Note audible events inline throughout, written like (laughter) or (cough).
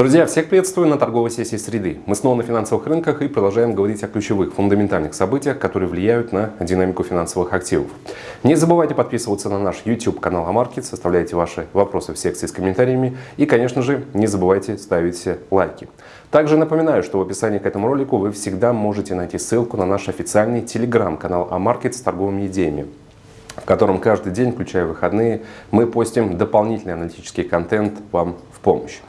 Друзья, всех приветствую на торговой сессии среды. Мы снова на финансовых рынках и продолжаем говорить о ключевых, фундаментальных событиях, которые влияют на динамику финансовых активов. Не забывайте подписываться на наш YouTube канал Амаркет, составляйте ваши вопросы в секции с комментариями и, конечно же, не забывайте ставить лайки. Также напоминаю, что в описании к этому ролику вы всегда можете найти ссылку на наш официальный телеграм-канал Амаркет с торговыми идеями в котором каждый день, включая выходные, мы постим дополнительный аналитический контент вам в помощь.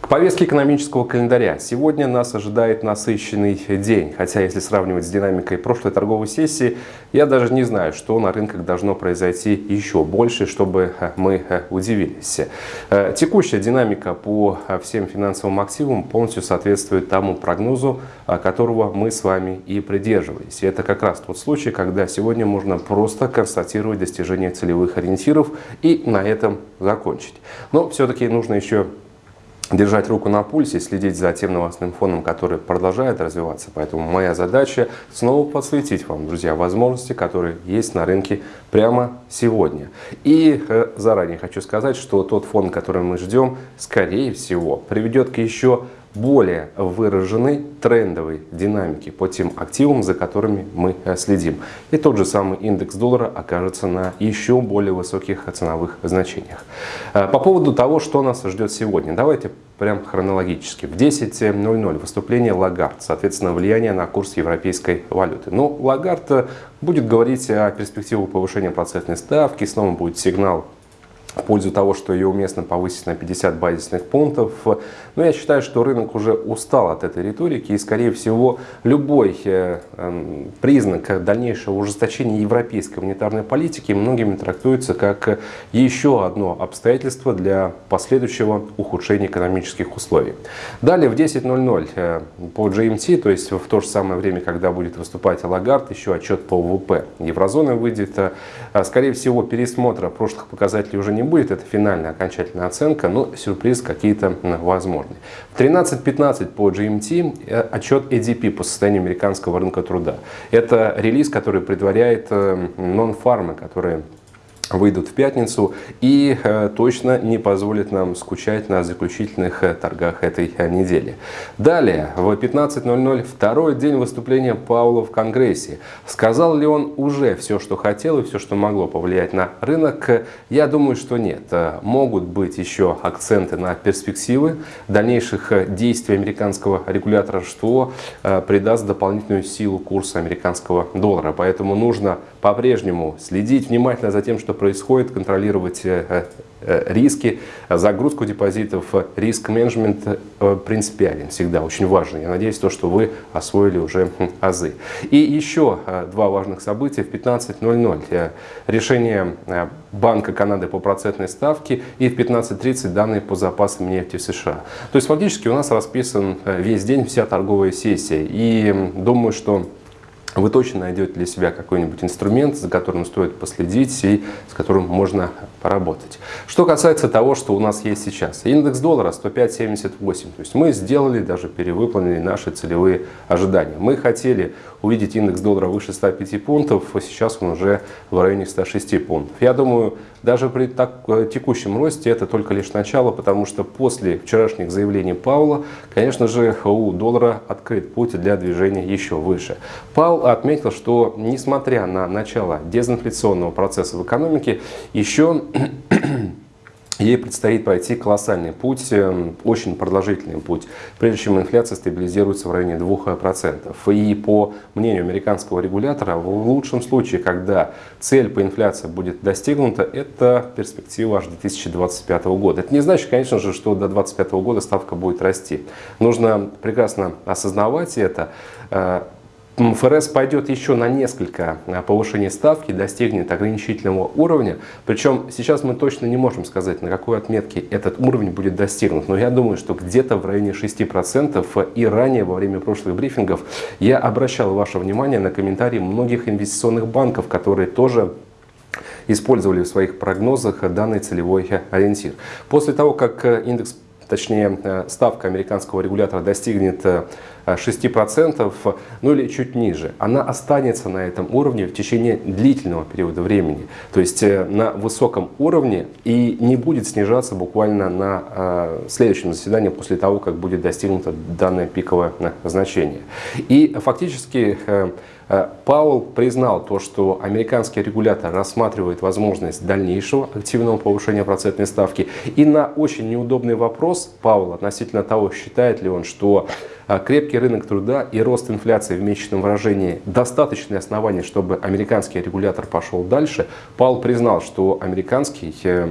К повестке экономического календаря. Сегодня нас ожидает насыщенный день. Хотя, если сравнивать с динамикой прошлой торговой сессии, я даже не знаю, что на рынках должно произойти еще больше, чтобы э, мы э, удивились. Э, текущая динамика по всем финансовым активам полностью соответствует тому прогнозу, которого мы с вами и придерживались. И это как раз тот случай, когда сегодня можно просто констатировать достижение целевых ориентиров и на этом закончить. Но все-таки нужно еще держать руку на пульсе, следить за тем новостным фоном, который продолжает развиваться. Поэтому моя задача снова подсветить вам, друзья, возможности, которые есть на рынке прямо сегодня. И э, заранее хочу сказать, что тот фон, который мы ждем, скорее всего, приведет к еще более выраженной трендовой динамики по тем активам, за которыми мы э, следим. И тот же самый индекс доллара окажется на еще более высоких ценовых значениях. Э, по поводу того, что нас ждет сегодня, давайте прям хронологически. В 10.00 выступление Лагард, соответственно, влияние на курс европейской валюты. Но ну, Лагард э, будет говорить о перспективах повышения процентной ставки, снова будет сигнал в пользу того, что ее уместно повысить на 50 базисных пунктов. Но я считаю, что рынок уже устал от этой риторики и, скорее всего, любой э, эм, признак дальнейшего ужесточения европейской монетарной политики многими трактуется как еще одно обстоятельство для последующего ухудшения экономических условий. Далее в 10.00 э, по GMT, то есть в то же самое время, когда будет выступать Лагард, еще отчет по ВВП еврозоны выйдет. Э, скорее всего, пересмотра прошлых показателей уже не будет, это финальная окончательная оценка, но сюрприз какие-то возможны. В 13.15 по GMT э, отчет ADP по состоянию американского рынка труда. Это релиз, который предваряет э, нон-фармы, которые выйдут в пятницу и э, точно не позволит нам скучать на заключительных э, торгах этой э, недели. Далее, в 15.00 второй день выступления Паула в Конгрессе. Сказал ли он уже все, что хотел и все, что могло повлиять на рынок? Я думаю, что нет. Могут быть еще акценты на перспективы дальнейших действий американского регулятора, что придаст дополнительную силу курса американского доллара. Поэтому нужно по-прежнему следить внимательно за тем, что происходит, контролировать э, э, риски, загрузку депозитов, риск-менеджмент э, принципиален всегда, очень важно. Я надеюсь, то, что вы освоили уже азы. И еще два важных события в 15.00. Решение Банка Канады по процентной ставке и в 15.30 данные по запасам нефти в США. То есть фактически у нас расписан весь день, вся торговая сессия. И думаю, что вы точно найдете для себя какой-нибудь инструмент, за которым стоит последить и с которым можно поработать. Что касается того, что у нас есть сейчас. Индекс доллара 105.78. То есть мы сделали, даже перевыполнили наши целевые ожидания. Мы хотели увидеть индекс доллара выше 105 пунктов, а сейчас он уже в районе 106 пунктов. Я думаю, даже при так, э, текущем росте это только лишь начало, потому что после вчерашних заявлений Паула, конечно же, у доллара открыт путь для движения еще выше. Паул отметил, что несмотря на начало дезинфляционного процесса в экономике, еще ей предстоит пройти колоссальный путь, эм, очень продолжительный путь, прежде чем инфляция стабилизируется в районе 2%. И по мнению американского регулятора, в лучшем случае, когда цель по инфляции будет достигнута, это перспектива аж до 2025 года. Это не значит, конечно же, что до 2025 года ставка будет расти. Нужно прекрасно осознавать это. Э, ФРС пойдет еще на несколько а, повышений ставки, достигнет ограничительного уровня. Причем сейчас мы точно не можем сказать, на какой отметке этот уровень будет достигнут. Но я думаю, что где-то в районе 6%. И ранее, во время прошлых брифингов, я обращал ваше внимание на комментарии многих инвестиционных банков, которые тоже использовали в своих прогнозах данный целевой ориентир. После того, как индекс точнее ставка американского регулятора достигнет 6%, ну или чуть ниже, она останется на этом уровне в течение длительного периода времени. То есть на высоком уровне и не будет снижаться буквально на следующем заседании после того, как будет достигнуто данное пиковое значение. И фактически Э, Паул признал то, что американский регулятор рассматривает возможность дальнейшего активного повышения процентной ставки. И на очень неудобный вопрос Паул относительно того, считает ли он, что крепкий рынок труда и рост инфляции в месячном выражении достаточные основания, чтобы американский регулятор пошел дальше, Паул признал, что американский э,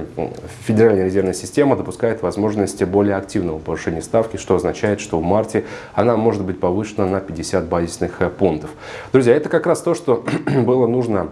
Федеральная резервная система допускает возможности более активного повышения ставки, что означает, что в марте она может быть повышена на 50 базисных э, пунктов. Друзья, это как раз то, что (clears throat) было нужно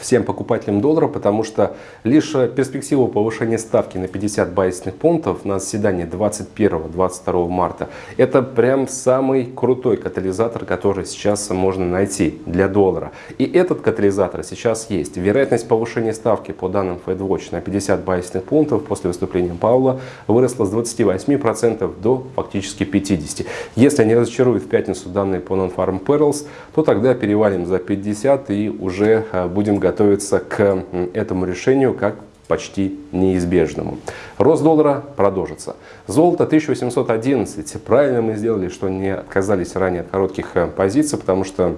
всем покупателям доллара, потому что лишь перспектива повышения ставки на 50 базисных пунктов на заседании 21-22 марта это прям самый крутой катализатор, который сейчас можно найти для доллара. И этот катализатор сейчас есть. Вероятность повышения ставки по данным FedWatch на 50 базисных пунктов после выступления Паула выросла с 28% до фактически 50%. Если не разочаруют в пятницу данные по Non-Farm Perils, то тогда перевалим за 50 и уже а, будем готовиться к этому решению как почти неизбежному. Рост доллара продолжится. Золото 1811. Правильно мы сделали, что не отказались ранее от коротких э, позиций, потому что,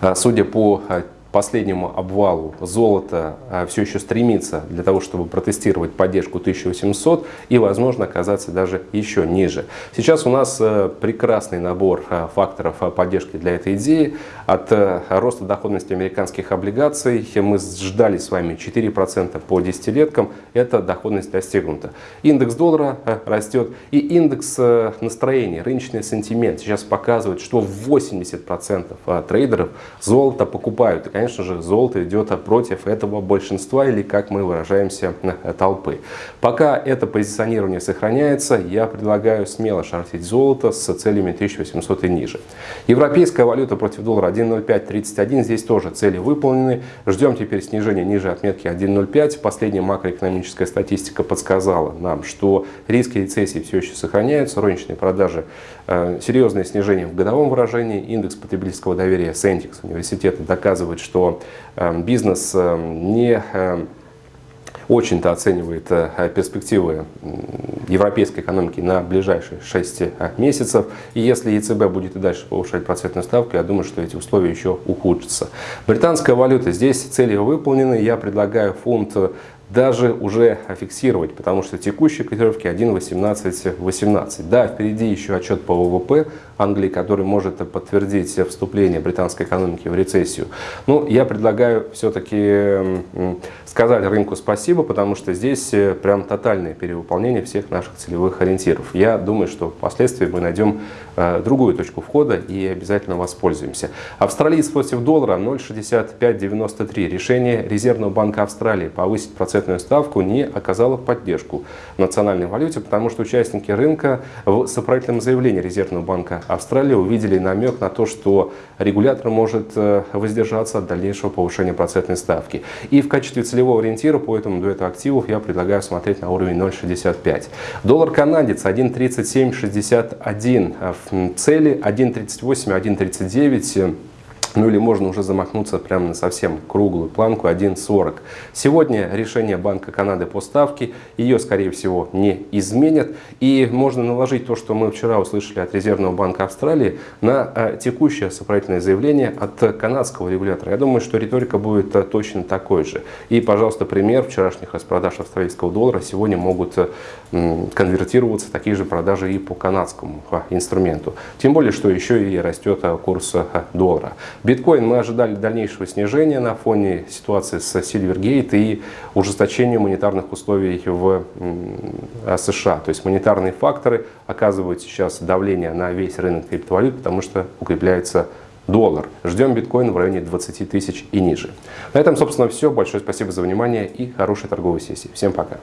э, судя по э, последнему обвалу золото а, все еще стремится для того, чтобы протестировать поддержку 1800 и, возможно, оказаться даже еще ниже. Сейчас у нас э, прекрасный набор э, факторов э, поддержки для этой идеи. От роста доходности американских облигаций мы ждали с вами 4% по десятилеткам. Эта доходность достигнута. Индекс доллара растет и индекс настроения, рыночный сентимент сейчас показывает, что 80% трейдеров золото покупают конечно же, золото идет против этого большинства или, как мы выражаемся, толпы. Пока это позиционирование сохраняется, я предлагаю смело шортить золото с целями 1800 и ниже. Европейская валюта против доллара 1.0531, здесь тоже цели выполнены. Ждем теперь снижения ниже отметки 1.05. Последняя макроэкономическая статистика подсказала нам, что риски рецессии все еще сохраняются, розничные продажи, э, серьезное снижение в годовом выражении, индекс потребительского доверия Сентикс университета доказывает, что эм, бизнес эм, не очень-то оценивает э, перспективы европейской экономики на ближайшие 6 э, месяцев. И если ЕЦБ будет и дальше повышать процентную ставку, я думаю, что эти условия еще ухудшатся. Британская валюта. Здесь цели выполнены. Я предлагаю фунт даже уже фиксировать, потому что текущие котировки 1.18.18. Да, впереди еще отчет по ВВП Англии, который может подтвердить вступление британской экономики в рецессию. Но я предлагаю все-таки сказать рынку спасибо, потому что здесь э, прям тотальное перевыполнение всех наших целевых ориентиров. Я думаю, что впоследствии мы найдем э, другую точку входа и обязательно воспользуемся. Австралиец против доллара 0.6593. Решение Резервного банка Австралии повысить процентную ставку не оказало поддержку национальной валюте, потому что участники рынка в сопроводительном заявлении Резервного банка Австралии увидели намек на то, что регулятор может э, воздержаться от дальнейшего повышения процентной ставки. И в качестве целевого ориентира по этому дуэту активов я предлагаю смотреть на уровень 0.65. Доллар канадец 1.3761. В цели 1.38, 1.39. Ну или можно уже замахнуться прямо на совсем круглую планку 1.40. Сегодня решение Банка Канады по ставке, ее скорее всего не изменят. И можно наложить то, что мы вчера услышали от Резервного банка Австралии, на э, текущее сопроводительное заявление от канадского регулятора. Я думаю, что риторика будет э, точно такой же. И, пожалуйста, пример вчерашних распродаж австралийского доллара сегодня могут э, конвертироваться такие же продажи и по канадскому инструменту. Тем более, что еще и растет курс доллара. Биткоин мы ожидали дальнейшего снижения на фоне ситуации с Silvergate и ужесточения монетарных условий в США. То есть монетарные факторы оказывают сейчас давление на весь рынок криптовалют, потому что укрепляется доллар. Ждем биткоин в районе 20 тысяч и ниже. На этом, собственно, все. Большое спасибо за внимание и хорошей торговой сессии. Всем пока.